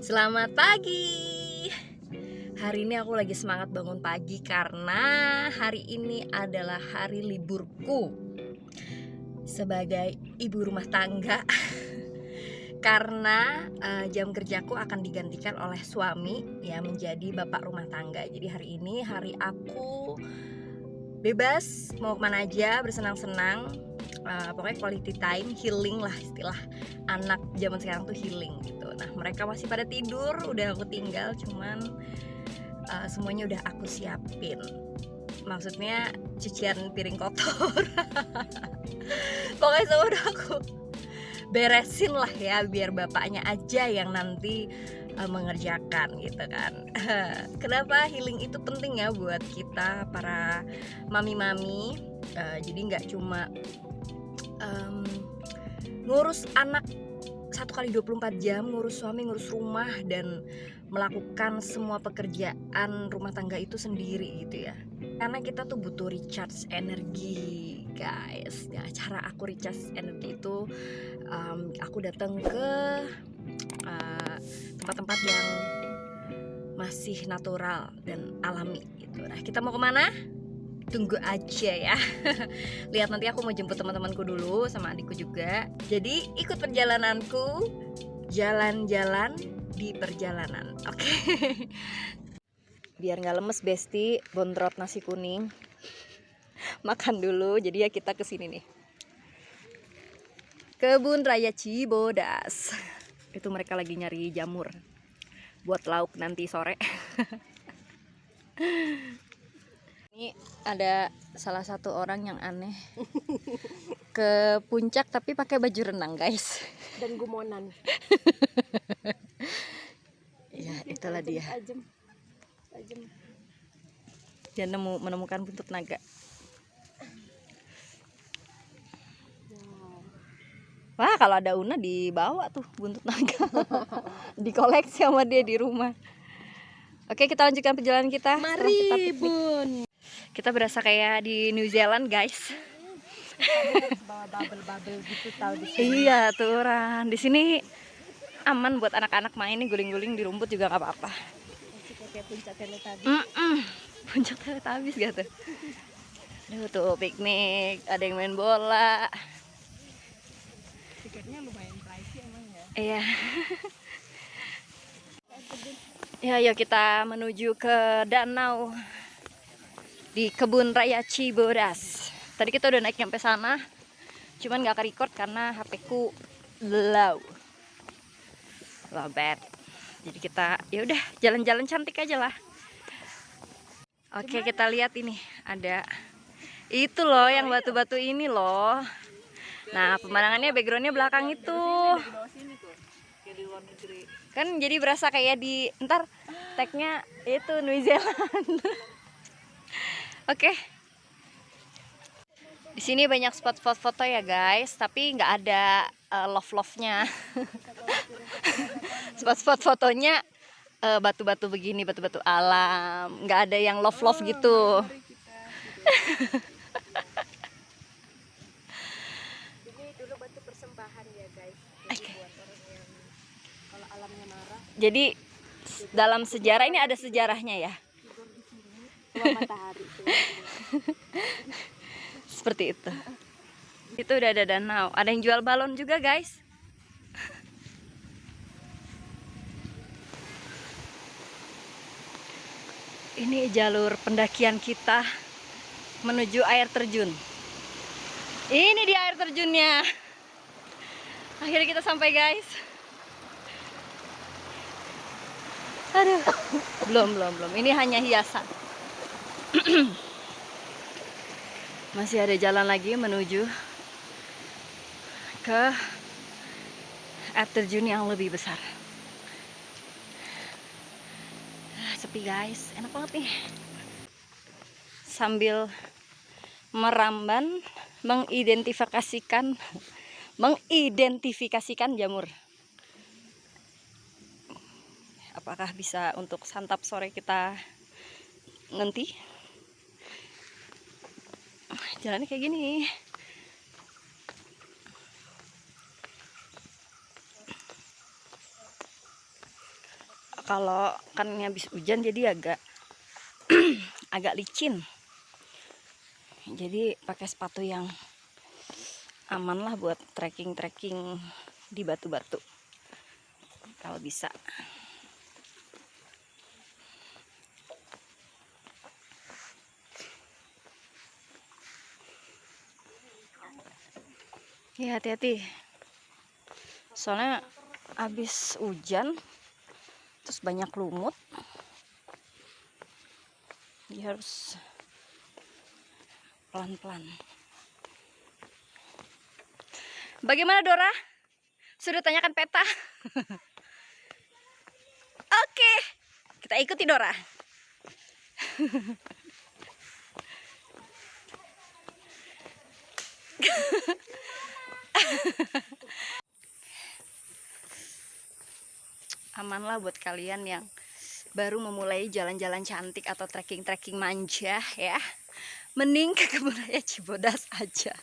Selamat pagi. Hari ini aku lagi semangat bangun pagi karena hari ini adalah hari liburku sebagai ibu rumah tangga. karena uh, jam kerjaku akan digantikan oleh suami ya menjadi bapak rumah tangga. Jadi hari ini hari aku bebas mau ke mana aja bersenang-senang uh, pokoknya quality time healing lah istilah. Anak zaman sekarang tuh healing gitu. Nah mereka masih pada tidur udah aku tinggal cuman uh, semuanya udah aku siapin. Maksudnya cucian piring kotor. Pokoknya semua udah aku beresin lah ya biar bapaknya aja yang nanti uh, mengerjakan gitu kan. Kenapa healing itu penting ya buat kita para mami-mami? Uh, jadi nggak cuma um, ngurus anak satu kali 24 jam ngurus suami ngurus rumah dan melakukan semua pekerjaan rumah tangga itu sendiri gitu ya karena kita tuh butuh recharge energi guys ya cara aku recharge energi itu um, aku datang ke uh, tempat-tempat yang masih natural dan alami gitu. Nah, kita mau ke mana? Tunggu aja ya. Lihat nanti aku mau jemput teman-temanku dulu sama adikku juga. Jadi ikut perjalananku jalan-jalan di perjalanan. Oke. Okay? Biar nggak lemes Besti, bontrot nasi kuning. Makan dulu. Jadi ya kita ke sini nih. Kebun Raya Cibodas itu mereka lagi nyari jamur buat lauk nanti sore ini ada salah satu orang yang aneh. Ke puncak tapi pakai baju renang guys. Dan gumonan. Ya itulah dia. Ajem. Ajem. dia nemu menemukan buntut naga. Wah kalau ada Una dibawa tuh buntut naga. Dikoleksi sama dia di rumah. Oke kita lanjutkan perjalanan kita. Mari kita bun Kita berasa kayak di New Zealand guys. Bawa bubble-bubble gitu tahu di sini. Iya tuh Ran Di sini aman buat anak-anak main. Nih guling-guling di rumput juga nggak apa-apa. Kayak puncak tadi. mm -mm. Puncak tuh? Aduh tuh piknik. Ada yang main bola. Tiketnya lumayan pricey emang ya. Iya. Ya yuk kita menuju ke danau di kebun raya Cibodas tadi kita udah naik sampai sana cuman gak ke-record karena HP ku low. Low bad jadi kita ya udah jalan-jalan cantik aja lah. Oke kita lihat ini. Ada itu loh yang batu-batu ini loh. Nah, pemandangannya backgroundnya belakang itu. Kan jadi berasa kayak di ntar tagnya itu New Zealand. Oke. Okay. Di sini banyak spot foto-foto ya guys, tapi nggak ada uh, love-love-nya. Spot-spot fotonya eh, batu-batu uh, begini, batu-batu alam, nggak ada yang love-love gitu. Jadi dalam sejarah ini ada sejarahnya ya. Seperti itu. Itu udah ada danau. Ada yang jual balon juga, guys. Ini jalur pendakian kita menuju air terjun. Ini di air terjunnya. Akhirnya kita sampai, guys. Aduh, belum, belum, belum. Ini hanya hiasan. Masih ada jalan lagi menuju ke air terjun yang lebih besar. Sepi guys, enak banget nih. Sambil meramban, mengidentifikasikan, mengidentifikasikan jamur apakah bisa untuk santap sore kita nanti jalannya kayak gini. Kalau kan habis hujan jadi agak agak licin. Jadi pakai sepatu yang aman lah buat trekking trekking di batu-batu. Kalau bisa ya hati-hati soalnya habis hujan terus banyak lumut jadi harus pelan-pelan bagaimana Dora? sudah tanyakan peta? oke kita ikuti Dora aman lah buat kalian yang baru memulai jalan-jalan cantik atau trekking-trekking manja ya. Mending ke kebun raya Cibodas aja.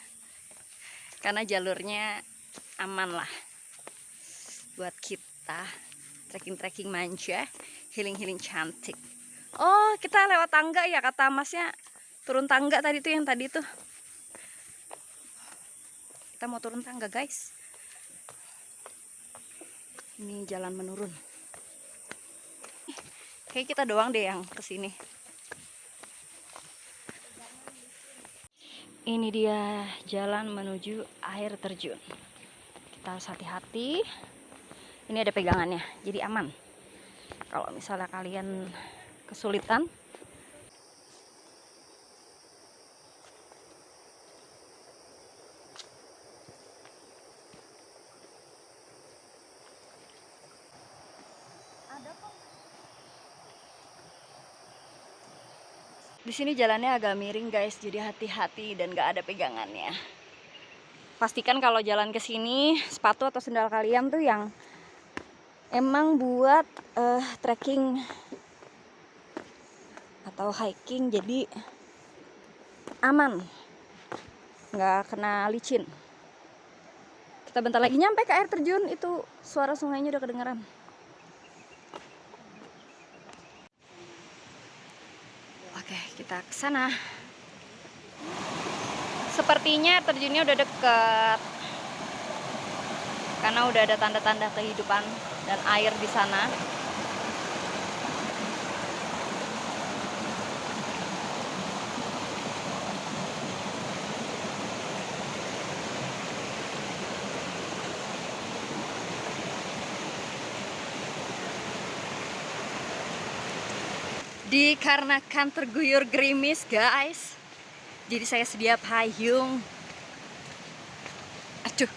Karena jalurnya aman lah buat kita trekking-trekking manja healing-healing cantik. Oh kita lewat tangga ya kata masnya. Turun tangga tadi tuh yang tadi tuh kita mau turun tangga guys. Ini jalan menurun. Kayak kita doang deh yang ke sini ini dia jalan menuju air terjun. Kita harus hati-hati. Ini ada pegangannya jadi aman. Kalau misalnya kalian kesulitan Di sini jalannya agak miring guys, jadi hati-hati dan gak ada pegangannya. Pastikan kalau jalan ke sini sepatu atau sendal kalian tuh yang emang buat uh, trekking atau hiking, jadi aman, nggak kena licin. Kita bentar lagi nyampe ke air terjun, itu suara sungainya udah kedengeran. Oke, kita ke sana. Sepertinya terjunnya udah deket. Karena udah ada tanda-tanda kehidupan dan air di sana. Dikarenakan terguyur gerimis guys. Jadi saya sedia payung. Aduh.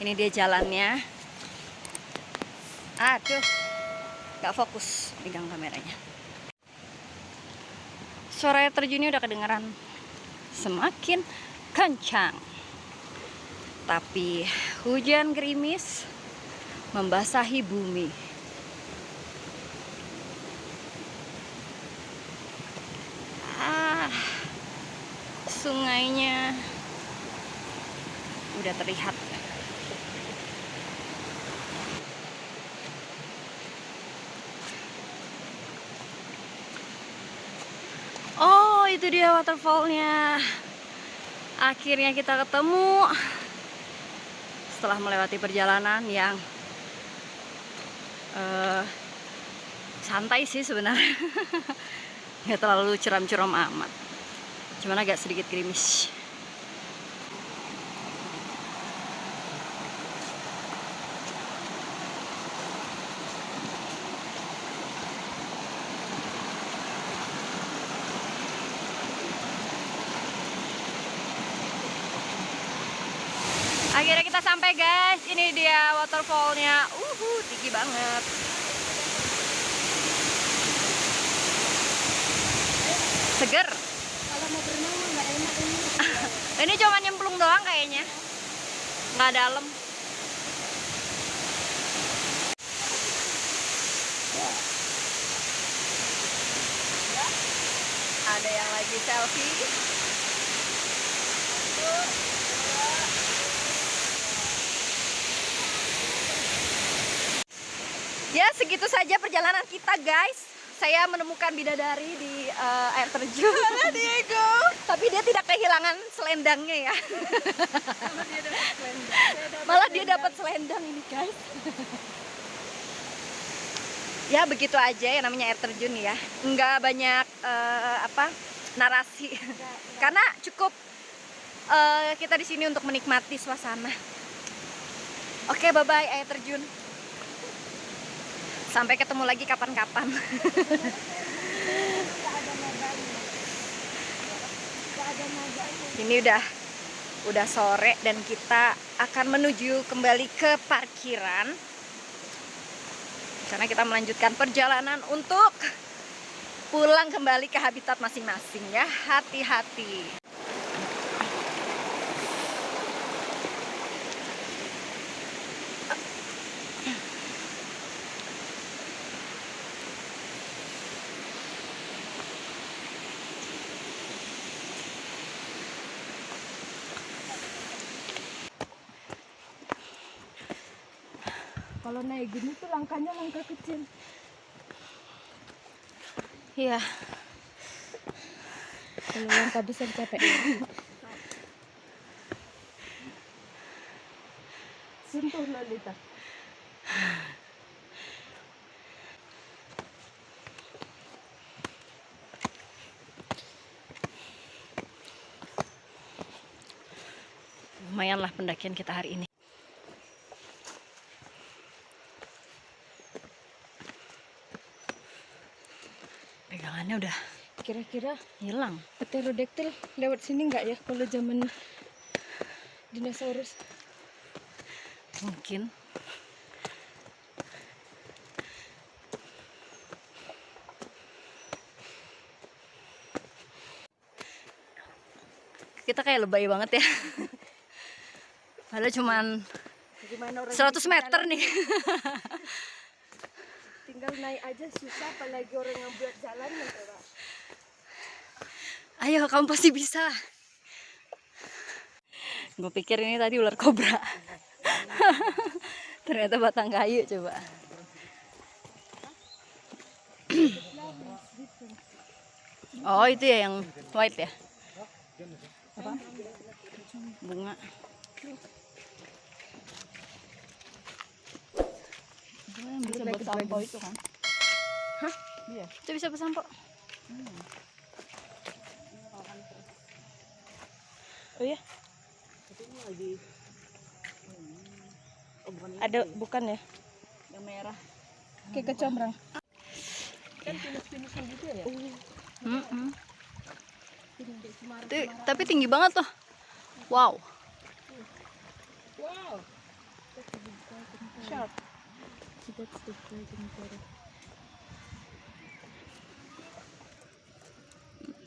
Ini dia jalannya. Aduh. Gak fokus pegang kameranya. Suara terjunnya udah kedengeran. Semakin kencang. Tapi hujan gerimis membasahi bumi sungainya. Udah terlihat. Oh itu dia waterfallnya. Akhirnya kita ketemu setelah melewati perjalanan yang uh, santai sih sebenarnya. Nggak terlalu curam-curam amat cuman agak sedikit gerimis. Akhirnya kita sampai guys. Ini dia waterfallnya. Uhu tinggi banget. Seger ini cuma nyemplung doang kayaknya. Nggak dalam. Ada yang lagi selfie? Ya segitu saja perjalanan kita guys. Saya menemukan bidadari di eh, air terjun. Diego. Tapi dia tidak kehilangan selendangnya ya. Malah dia dapat selendang ini guys. ya begitu aja ya namanya air terjun ya. Enggak banyak eh, apa narasi. Karena cukup eh, kita di sini untuk menikmati suasana. Oke, bye bye air terjun. Sampai ketemu lagi kapan-kapan. Ini udah udah sore dan kita akan menuju kembali ke parkiran. Karena kita melanjutkan perjalanan untuk pulang kembali ke habitat masing-masing ya. Hati-hati. Kalau naik gini tuh langkahnya langkah kecil. Iya. Kalau langkah besar capek. Sentuh Lolita. Lumayanlah pendakian kita hari ini. Udah Kira-kira hilang. pterodactyl lewat sini nggak ya kalau zaman dinosaurus? Mungkin. Kita kayak lebay banget ya. Padahal cuman Gimana orang 100 meter nih. tinggal naik aja susah apalagi orang yang buat jalan ya coba. Ayo, kamu pasti bisa. Gue pikir ini tadi ular kobra. Ternyata batang kayu coba. oh, itu ya yang white ya? Apa? Bunga. Itu yang bisa buat sampo itu kan? Hah? Iya. Itu bisa buat sampo. Oh ya? Ada bukan ya? Yang merah. Kayak kecombrang. Kan pinus-pinusan gitu ya? Mm-mm. Tapi, tapi tinggi banget tuh. Wow. Wow. Sharp. That's the dragon photo.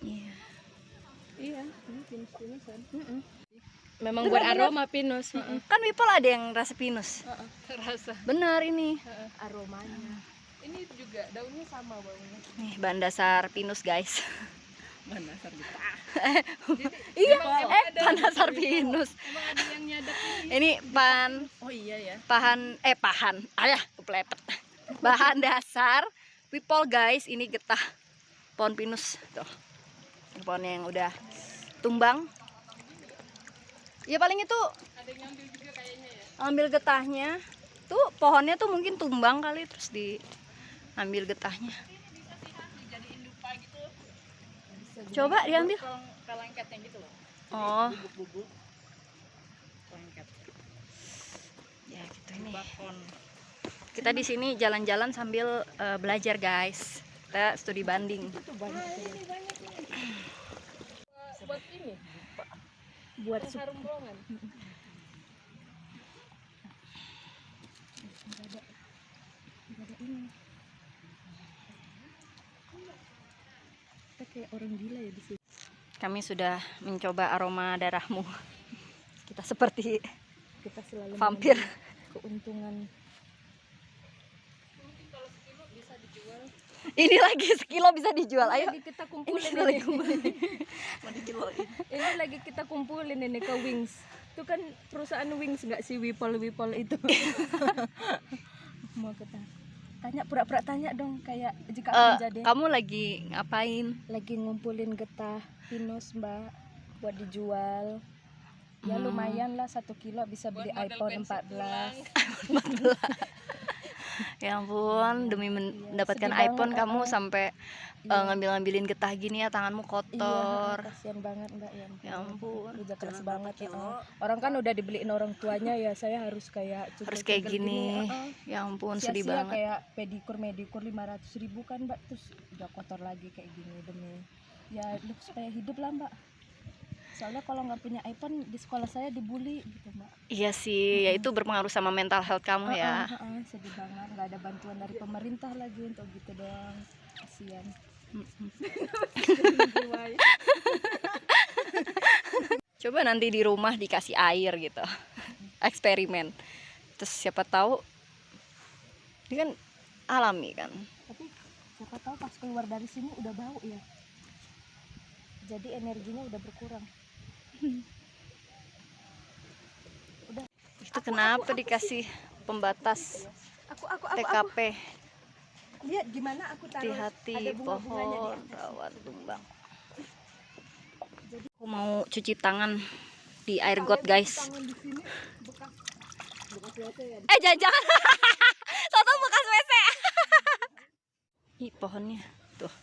Iya. Iya, ini pinus-pinusan. Memang buat aroma pinus. Kan Wipol ada yang rasa pinus. Rasa Benar ini. aromanya. Ini juga daunnya sama baunya. Nih bahan dasar pinus guys. Bahan dasar gitu. iya, eh bahan dasar pinus. Ini. Pan Oh iya ya. pahan eh pahan. Ayah, keplepet. Bahan dasar Wipol guys, ini getah pohon pinus tuh. Pohonnya yang udah tumbang. Ya paling itu Ada yang ngambil juga kayaknya ya. ambil getahnya tuh pohonnya tuh mungkin tumbang kali terus diambil getahnya coba diambil gitu loh. oh Bubuk-bubuk. Ya gitu ini Bakon. kita di sini jalan-jalan sambil eh, belajar guys kita studi banding Itu banyak. ini banyak nih. Buat ini. buat. Kita kayak orang gila ya di sini. kami sudah mencoba aroma darahmu. Kita seperti Kita selalu vampir. keuntungan. Ini lagi sekilo bisa dijual. Ayo. lagi kita ini kumpulin lagi. Ini, kumpulin. mau dikiloin ini lagi kita kumpulin ini ke Wings. Itu kan perusahaan Wings nggak sih Wipol Wipol itu? Mau kita tanya pura-pura tanya dong kayak jika aku jadi. kamu lagi ngapain? Lagi ngumpulin getah pinus mbak buat dijual. Ya Hmm. lumayan lah satu kilo bisa beli iPhone 14 ya ampun demi mendapatkan sedih iPhone banget, kamu sampai Iya. ngambil-ngambilin getah gini ya tanganmu kotor Iya, kasihan banget mbak ya. ya ampun Kerja keras Jangan banget. begitu. heeh. Orang kan udah dibeliin orang tuanya ya, saya harus kayak harus kayak gini heeh. ya ampun sedih Sia-sia banget kayak pedikur medikur 500 ribu kan mbak terus udah kotor lagi kayak gini demi ya hidup supaya hidup lah mbak soalnya kalau nggak punya iPhone di sekolah saya dibully gitu mbak. Iya sih ya itu berpengaruh sama mental health kamu ya. Heeh, heeh, sedih banget. Nggak ada bantuan dari pemerintah lagi untuk gitu doang. Kasihan. Mm-mm. coba nanti di rumah dikasih air gitu. Eksperimen. Terus siapa tahu ini kan alami kan. Tapi siapa tahu pas keluar dari sini udah bau ya. Jadi energinya udah berkurang itu kenapa dikasih pembatas aku aku aku, aku. TKP lihat gimana aku taruh hati-hati pohon rawan tumbang. Aku mau cuci tangan di air got guys. sini bekas bekas ya eh jangan jangan. Toto bekas WC ih pohonnya. Tuh.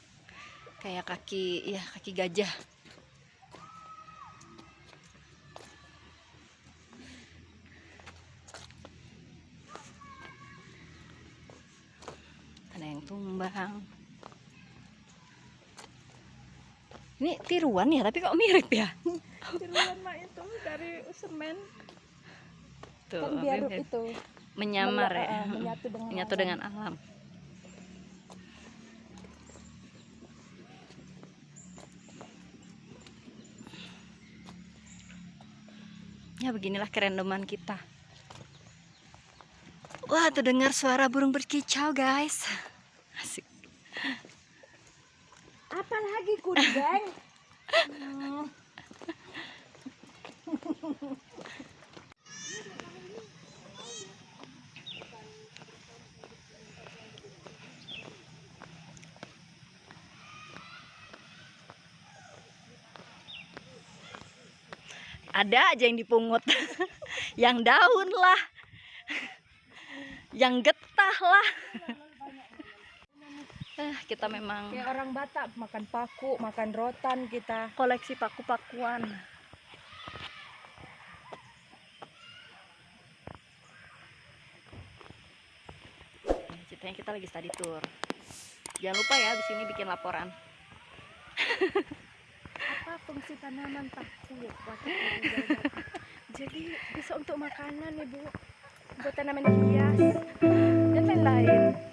Kayak kaki ya kaki gajah tumbang ini tiruan ya tapi kok mirip ya? Tiruan mak itu dari semen. Tuh kan biar mirip. itu menyamar menya- ya. eh, menyatu dengan menyatu alam. dengan alam. Ya beginilah kerendoman kita. Wah terdengar suara burung berkicau guys asik. Apa lagi kudeng? Hmm. ada aja yang dipungut. Yang daun lah. Yang getah lah eh kita memang kayak orang Batak makan paku makan rotan kita. koleksi paku-pakuan. Ceritanya kita lagi study tour. Jangan lupa ya di sini bikin laporan. Apa fungsi tanaman paku jawaban. jadi bisa untuk makanan ibu. Buat tanaman hias. Dan lain-lain